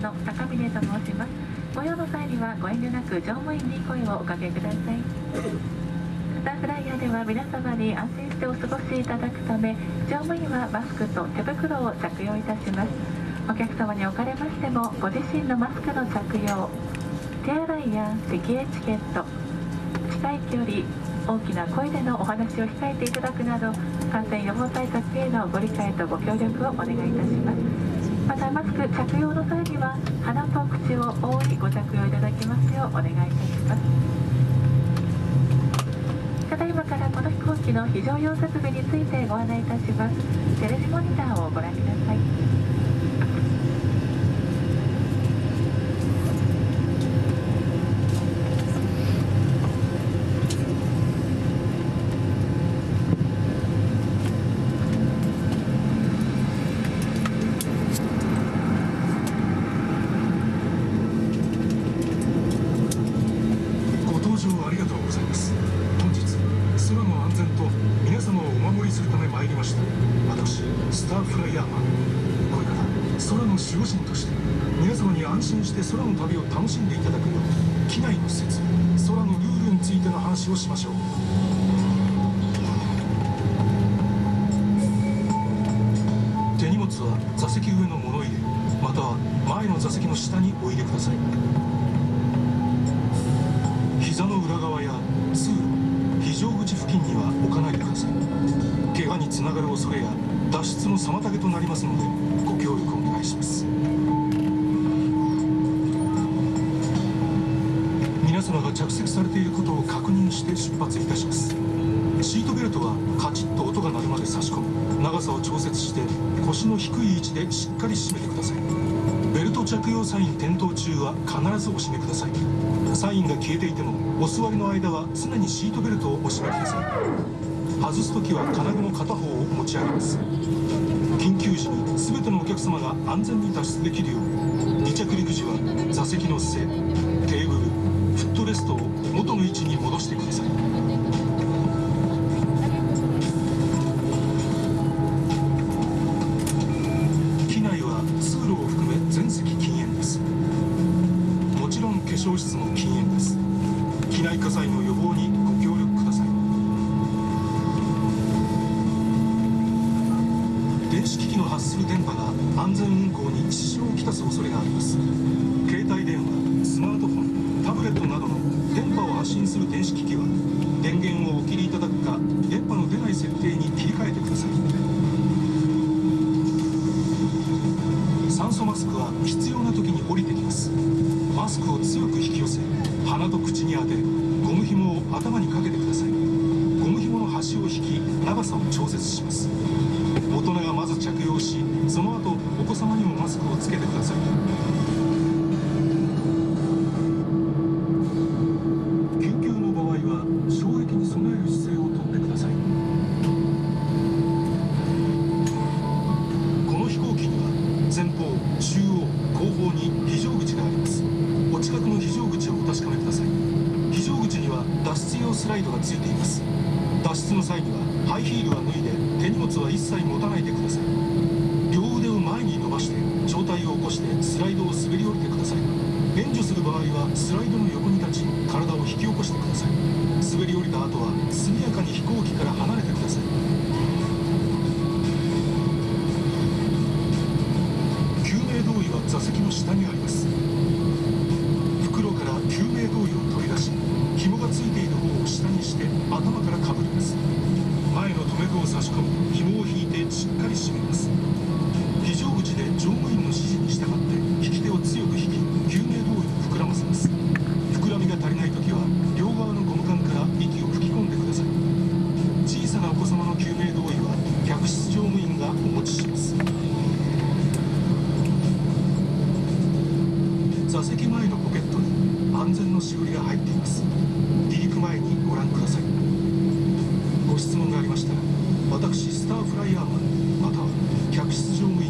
の高峰と申します。ご用の際にはご遠慮なく乗務員に声をおかけください。スターフライヤーでは皆様に安心してお過ごしいただくため乗務員はマスクと手袋を着用いたします。お客様におかれましてもご自身のマスクの着用手洗いや席エチケット近い距離大きな声でのお話を控えていただくなど感染予防対策へのご理解とご協力をお願いいたします。またマスク着用の際には鼻と口を覆いご着用いただきますようお願いいたしますただいまからこの飛行機の非常用設備についてご案内いたしますテレビモニターをご覧くださいご搭乗ありがとうございます。本日空の安全と皆様をお守りするため参りました私スターフライヤーマン。これから空の守護神として皆様に安心して空の旅を楽しんでいただくよう機内の施設空のルールについての話をしましょう。手荷物は座席上の物入れまたは前の座席の下にお入れください。妨げとなりますのでご協力お願いします。皆様が着席されていることを確認して出発いたします。シートベルトはカチッと音が鳴るまで差し込み長さを調節して腰の低い位置でしっかり締めてください。ベルト着用サイン点灯中は必ずお締めください。サインが消えていてもお座りの間は常にシートベルトをお締めください。外す時は金具の片方を持ち上げます。時に全てのお客様が安全に脱出できるよう離着陸時は座席の背テーブルフットレストを元の位置に戻してください。機内は通路を含め全席禁煙です。もちろん化粧室も禁煙です。機内火災の予防に電子機器の発する電波が安全運行に支障をきたす恐れがあります。携帯電話スマートフォンタブレットなどの電波を発信する電子機器は電源をお切りいただくか電波の出ない設定に切り替えてください。酸素マスクは必要な時に降りてきます。マスクを強く引き寄せ鼻と口に当てゴム紐を頭にかけてください。端を引き長さを調節します。大人がまず着用しその後お子様にもマスクをつけてください。緊急の場合は衝撃に備える姿勢をとってください。この飛行機には前方中央後方に非常口があります。お近くの非常口をお確かめください。非常口には脱出用スライドがついています。脱出の際にはハイヒールは脱いで手荷物は一切持たないでください。両腕を前に伸ばして上体を起こしてスライドを滑り降りてください。援助する場合はスライドの横に立ち体を引き起こしてください。滑り降りた後は速やかに飛行機から離れてください。がついている方を下にして頭からかぶります。前の留め具を差し込み紐を引いてしっかり締めます。非常口で乗務員の指示に従って引き手を強く引き救命胴衣を膨らませます。膨らみが足りない時は両側のゴム管から息を吹き込んでください。小さなお子様の救命胴衣は客室乗務員がお持ちします座席前のポケットに安全のしおりが入っています。離陸前にご覧ください。ご質問がありましたら私スターフライヤーマンまたは客室乗務員